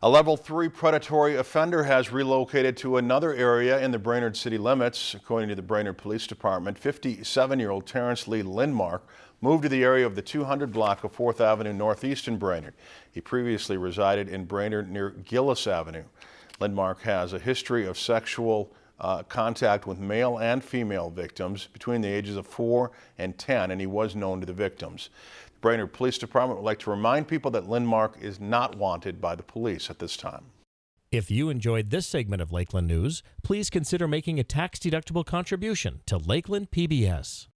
A level three predatory offender has relocated to another area in the Brainerd city limits. According to the Brainerd Police Department, 57-year-old Terrence Lee Lindmark moved to the area of the 200 block of 4th Avenue Northeast in Brainerd. He previously resided in Brainerd near Gillis Avenue. Lindmark has a history of sexual uh, contact with male and female victims between the ages of 4 and 10 and he was known to the victims. The Brainerd Police Department would like to remind people that Lindmark is not wanted by the police at this time. If you enjoyed this segment of Lakeland News, please consider making a tax-deductible contribution to Lakeland PBS.